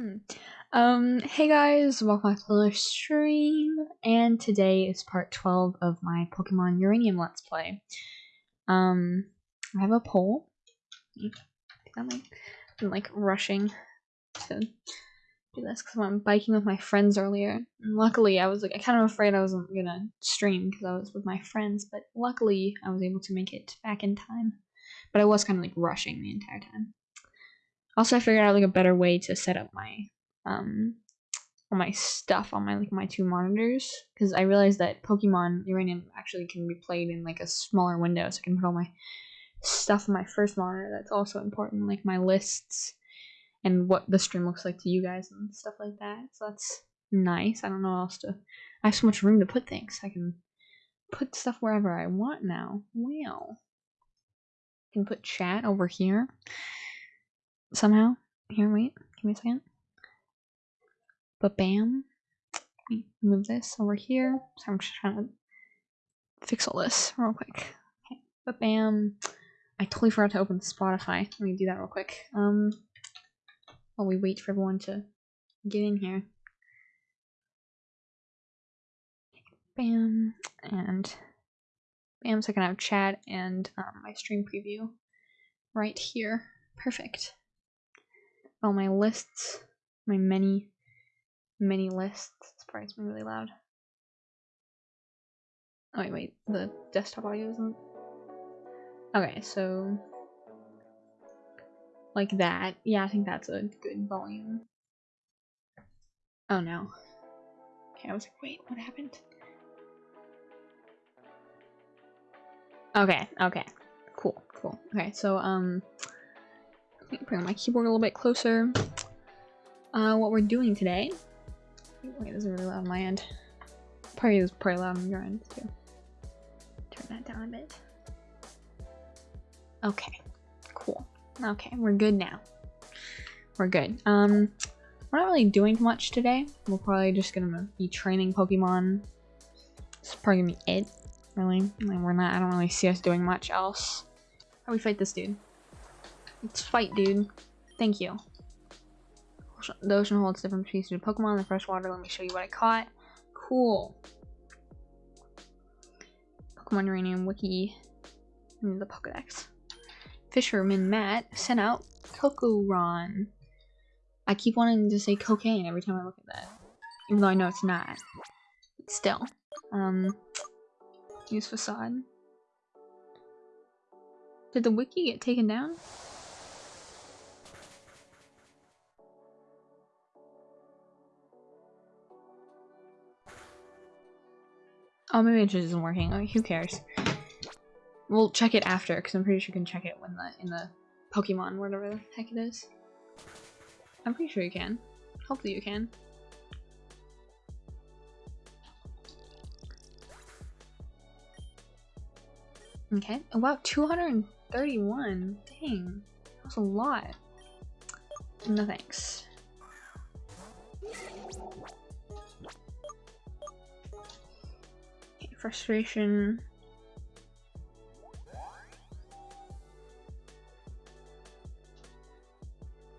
Hmm. Um, hey guys, welcome back to the stream, and today is part 12 of my Pokemon Uranium Let's Play. Um, I have a poll. I'm like, I'm like rushing to do this because I'm biking with my friends earlier. And luckily, I was like, I kind of afraid I wasn't gonna stream because I was with my friends, but luckily, I was able to make it back in time. But I was kind of like rushing the entire time. Also, I figured out like a better way to set up my um all my stuff on my like my two monitors because I realized that Pokemon Uranium actually can be played in like a smaller window, so I can put all my stuff on my first monitor. That's also important, like my lists and what the stream looks like to you guys and stuff like that. So that's nice. I don't know else to. I have so much room to put things. I can put stuff wherever I want now. Wow. I can put chat over here somehow. Here, wait, give me a second. But bam. Move this over here. So I'm just trying to fix all this real quick. Okay. But bam. I totally forgot to open Spotify. Let me do that real quick. Um while we wait for everyone to get in here. Bam and bam so I can have chat and um, my stream preview right here. Perfect all my lists, my many, many lists. Probably me really loud. Oh wait, wait, the desktop audio isn't. Okay, so like that. Yeah, I think that's a good volume. Oh no. Okay, I was like, wait, what happened? Okay, okay. Cool, cool. Okay, so um bring my keyboard a little bit closer. Uh, what we're doing today. Wait, this is really loud on my end. Probably is pretty loud on your end too. Turn that down a bit. Okay, cool. Okay, we're good now. We're good. Um, we're not really doing much today. We're probably just gonna be training Pokemon. It's probably gonna be it, really. Like, we're not. I don't really see us doing much else. How we fight this dude? Let's fight, dude. Thank you. The ocean holds different species of Pokemon. The freshwater, let me show you what I caught. Cool. Pokemon Uranium Wiki. The Pokedex. Fisherman Matt sent out Cocaran. I keep wanting to say cocaine every time I look at that. Even though I know it's not. But still. Um, use facade. Did the wiki get taken down? Oh, maybe it just isn't working. Oh, who cares? We'll check it after, because I'm pretty sure you can check it when the in the Pokemon, whatever the heck it is. I'm pretty sure you can. Hopefully you can. Okay. Oh, wow, 231. Dang. That's a lot. No thanks. Frustration.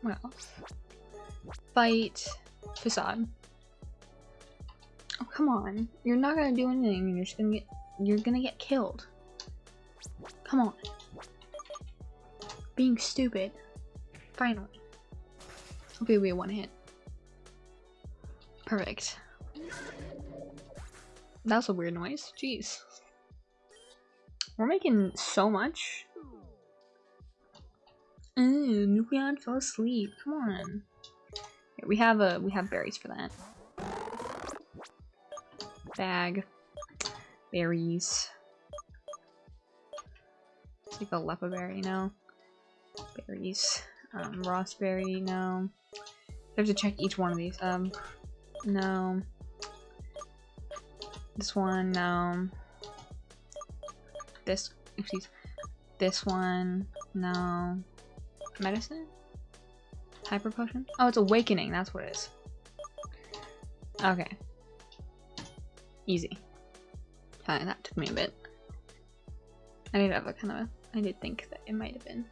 What else? Fight. Facade. Oh, come on. You're not gonna do anything. You're just gonna get- You're gonna get killed. Come on. Being stupid. Finally. Okay, we one hit. Perfect. That's a weird noise. Jeez. We're making so much. Ooh, Nucleon fell asleep. Come on. Here, we have a we have berries for that. Bag. Berries. Take a lepa berry, no. Berries. Um, raspberry, no. I have to check each one of these. Um, no. This one, no. This, excuse, this one, no. Medicine? Hyper potion? Oh, it's awakening, that's what it is. Okay. Easy. Fine, that took me a bit. I did have a kind of a, I did think that it might have been.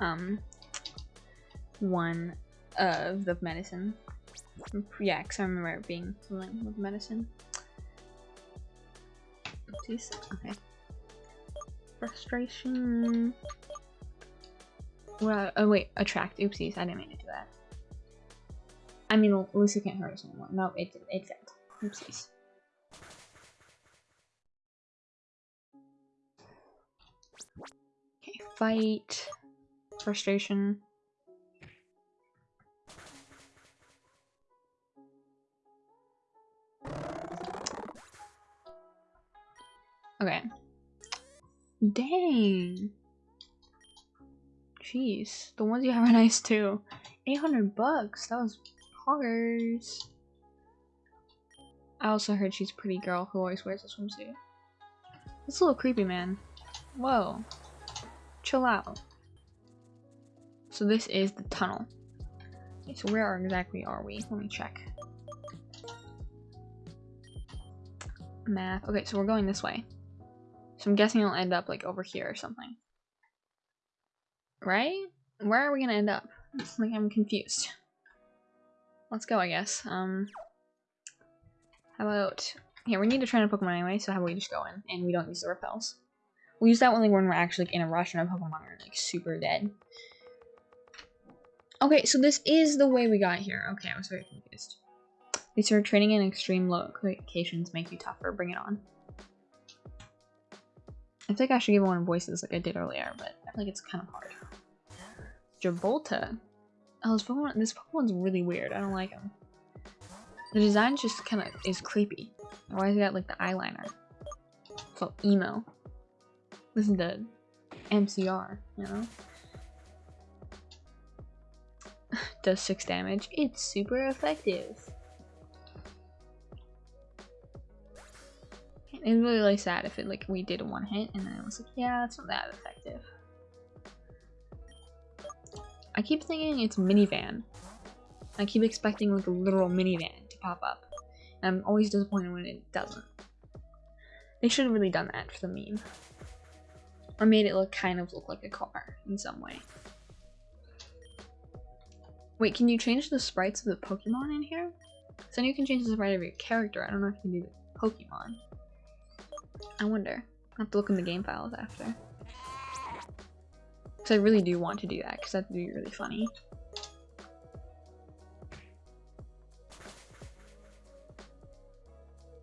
um one of the medicine. Yeah, because I remember it being something with medicine. Oopsies. Okay. Frustration. Well, oh wait, attract. Oopsies, I didn't mean to do that. I mean, Lucy can't hurt us anymore. No, it did. it failed. Oopsies. Okay, fight. Frustration. Okay. Dang. Jeez, the ones you have are nice too. 800 bucks, that was poggers. I also heard she's a pretty girl who always wears a swimsuit. It's a little creepy, man. Whoa. Chill out. So this is the tunnel. Okay, so where exactly are we? Let me check. Math. Okay, so we're going this way. So I'm guessing it'll end up like over here or something. Right? Where are we gonna end up? Like I'm confused. Let's go, I guess. Um, how about... Here, we need to train a Pokemon anyway, so how about we just go in and we don't use the repels. We'll use that only when we're actually like, in a rush and our Pokemon are like super dead. Okay, so this is the way we got here. Okay, I was very confused. They started training in extreme locations make you tougher. Bring it on. I think I should give one voices like I did earlier, but I feel like it's kind of hard. Gibraltar. Oh, this Pokemon, this Pokemon's really weird. I don't like him. The design just kind of is creepy. Why has he got like the eyeliner? So emo. This is the MCR, you know? Does 6 damage. It's super effective. It's really, really sad if it like we did a one hit and then it was like, yeah, it's not that effective. I keep thinking it's minivan. I keep expecting like a literal minivan to pop up. And I'm always disappointed when it doesn't. They should have really done that for the meme. Or made it look kind of look like a car in some way. Wait, can you change the sprites of the Pokemon in here? So you can change the sprite of your character. I don't know if you can do the Pokemon. I wonder. i have to look in the game files after. Because I really do want to do that, because that'd be really funny.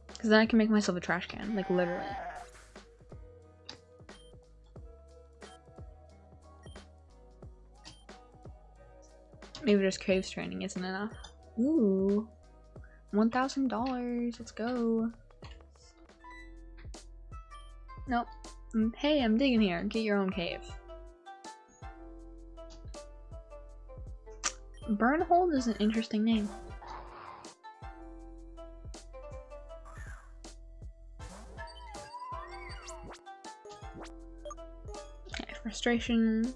Because then I can make myself a trash can, like literally. Maybe just caves training isn't enough. Ooh. $1,000. Let's go. Nope. Mm, hey, I'm digging here. Get your own cave. Burnhold is an interesting name. Okay, frustration.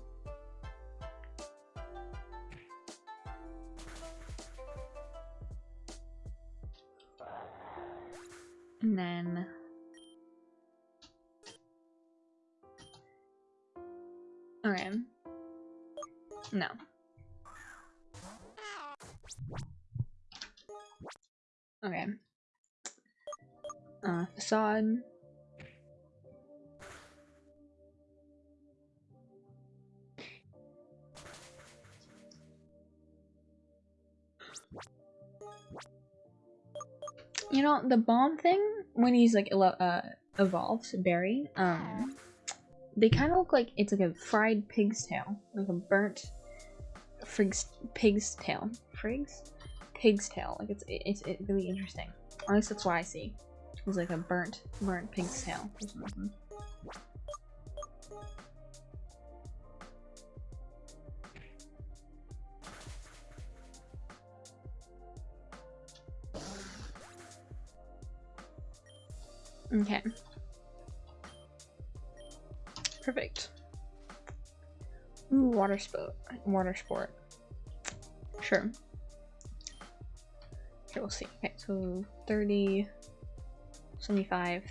Okay. Uh, facade. You know, the bomb thing, when he's like, uh, evolves, Barry, um, they kind of look like it's like a fried pig's tail, like a burnt frig's pig's tail. Frigs? Pig's tail. Like it's it's, it's really interesting. At least that's what I see. It's like a burnt burnt pig's tail or something. Okay. Perfect. Ooh, water sport. Water sport. Sure. Okay, we'll see. Okay, so 30, 75.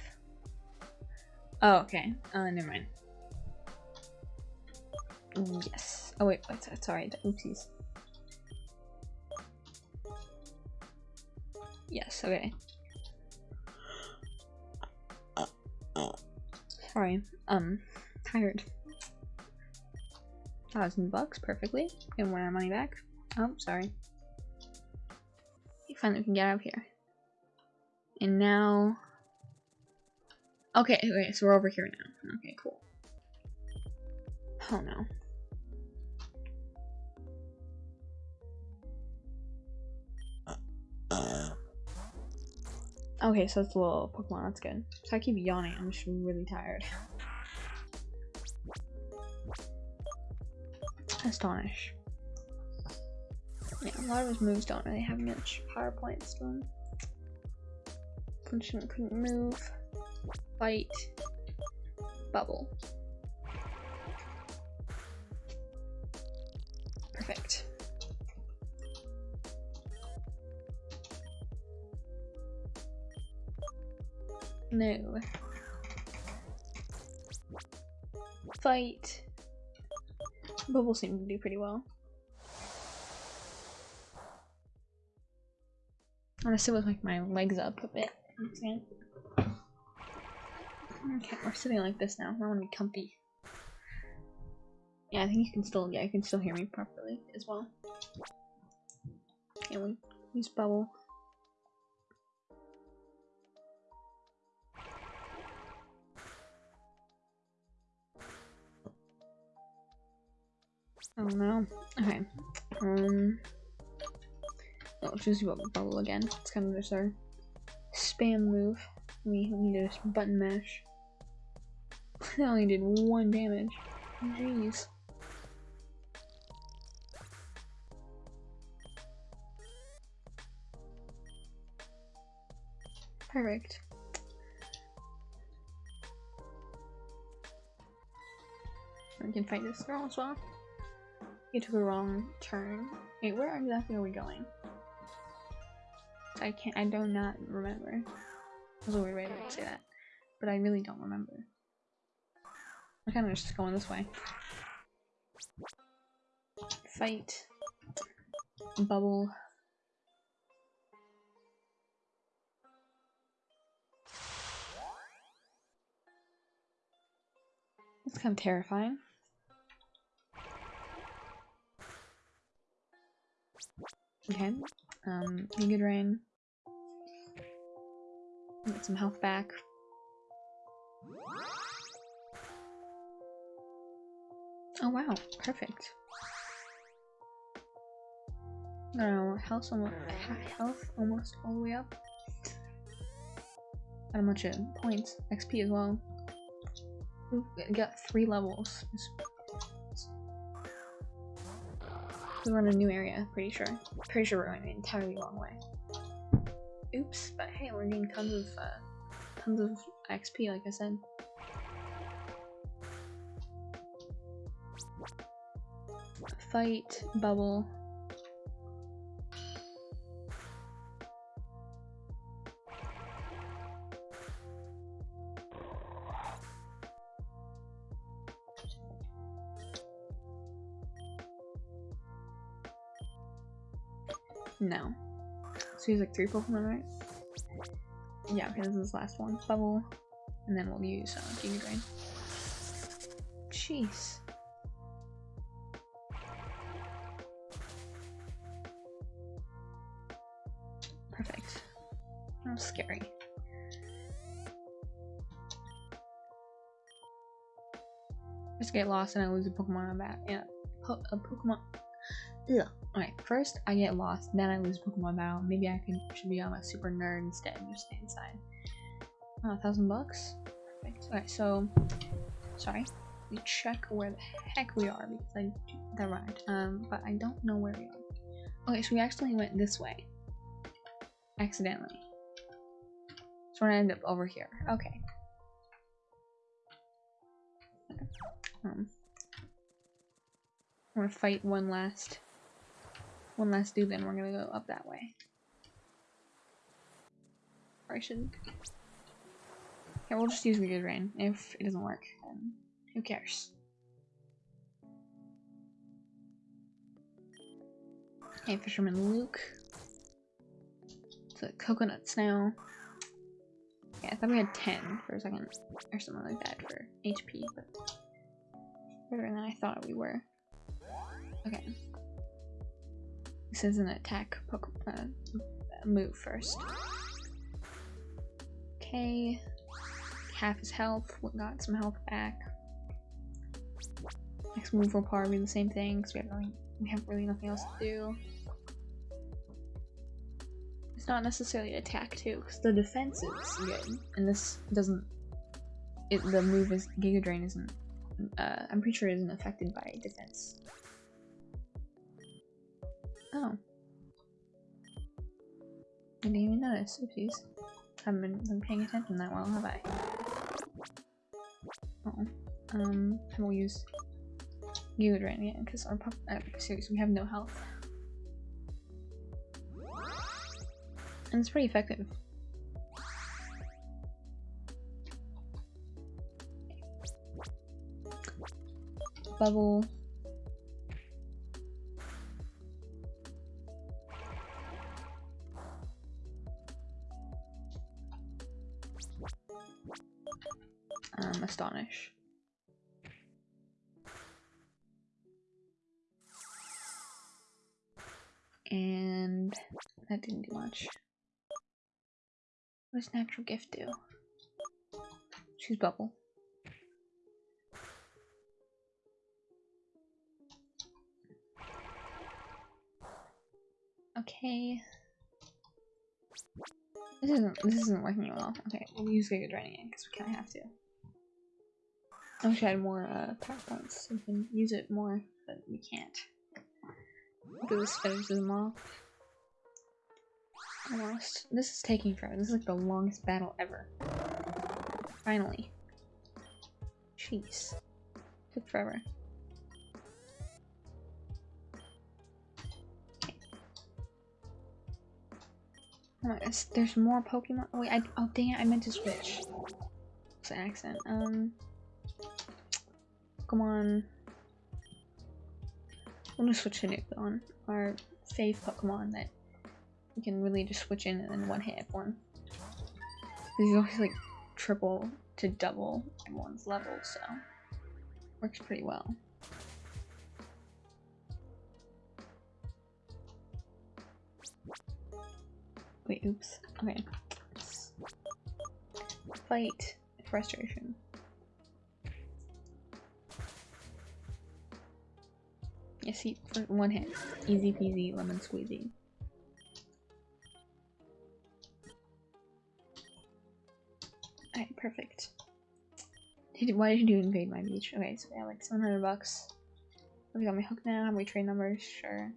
Oh, okay. Uh, never mind. Yes. Oh wait, wait sorry, oopsies. Yes, okay. Sorry, um, tired. Thousand bucks, perfectly. And want our money back. Oh, sorry. Finally, we can get out of here. And now... Okay, okay, so we're over here now. Okay, cool. Oh no. Okay, so it's a little Pokemon, that's good. So I keep yawning, I'm just really tired. Astonish. Yeah, a lot of his moves don't really have much power points to them. Couldn't move. Fight. Bubble. Perfect. No. Fight. Bubble seemed to do pretty well. I'm gonna sit with like my legs up a bit. Okay, we're sitting like this now. I want to be comfy. Yeah, I think you can still yeah, you can still hear me properly as well. Okay, we use bubble. Oh no. Okay. Um Oh, choose bubble again. It's kind of just our spam move. We need to button mash. I only did one damage. Jeez. Perfect. I can fight this girl as well. You took a wrong turn. Wait, where exactly are we going? I can't- I do not remember. That's a weird way to say that. But I really don't remember. I'm kind of just going this way. Fight. Bubble. It's kind of terrifying. Okay. Um, Nidoran. Get some health back. Oh wow, perfect. No, health almost, health almost all the way up. Got a bunch of points, XP as well. Ooh, got three levels. We're in a new area, pretty sure. Pretty sure we're going the entirely wrong way. Oops, but hey, we're getting tons of, uh, tons of XP, like I said. Fight, bubble. No. So he's like three Pokemon, right? Yeah, okay, this is the last one. Bubble. And then we'll use uh, Giga Drain. Jeez. Perfect. That was scary. Just get lost and I lose a Pokemon on that. Yeah, po a Pokemon. Okay, first I get lost, then I lose Pokemon battle. Maybe I can should be on a super nerd instead and just stay inside. Oh, a thousand bucks? Perfect. Okay, so sorry. We check where the heck we are because I that right. Um, but I don't know where we are. Okay, so we actually went this way. Accidentally. So we're gonna end up over here. Okay. Um, I'm gonna fight one last one last dude, then we're gonna go up that way. Or I should... Okay, we'll just use Meteor Rain. If it doesn't work, then who cares? Hey, Fisherman Luke. The coconuts now. Yeah, I thought we had 10 for a second, or something like that for HP, but better than I thought we were. Okay. This is an attack uh, move first. Okay. Half his health, got some health back. Next move will probably be the same thing because we have really, we have really nothing else to do. It's not necessarily attack too, because the defense is good, and this doesn't. It the move is Giga Drain isn't. Uh, I'm pretty sure it isn't affected by defense. Oh. I didn't even notice. Oopsies. Haven't been, been paying attention that well, have I? Oh. Um, I will use Drain again, because our pup- uh, seriously, we have no health. And it's pretty effective. Bubble. Astonish. And that didn't do much. What does natural gift do? Choose bubble. Okay. This isn't this isn't working well. Okay, we'll use Giga Draining because we kinda have to. I wish I had more uh, power points so we can use it more, but we can't. Do this finishes them off. Almost. This is taking forever. This is like the longest battle ever. Finally. Jeez. Took forever. Okay. Oh my there's more Pokemon. Oh, wait, I, oh dang it, I meant to switch. It's an accent. Um. Pokemon. I'm gonna switch to Nucleon, our fave Pokemon that you can really just switch in and one hit everyone. These always like triple to double everyone's level, so works pretty well. Wait, oops. Okay. Fight frustration. See, for one hit. Easy peasy, lemon squeezy. Alright, perfect. Why did you invade my beach? Okay, so have like 700 bucks. We got my hook now. We trade numbers? Sure.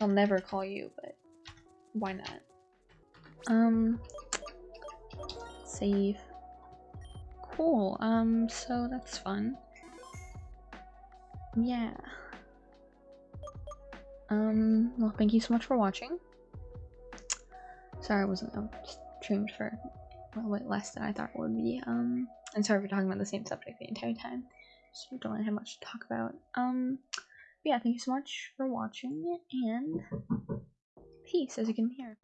I'll never call you, but why not? Um, save. Cool. Um, so that's fun. Yeah. Um, well, thank you so much for watching. Sorry I wasn't um, streamed for a little bit less than I thought it would be. Um, and sorry for talking about the same subject the entire time. Just don't really have much to talk about. Um, yeah, thank you so much for watching, and peace, as you can hear.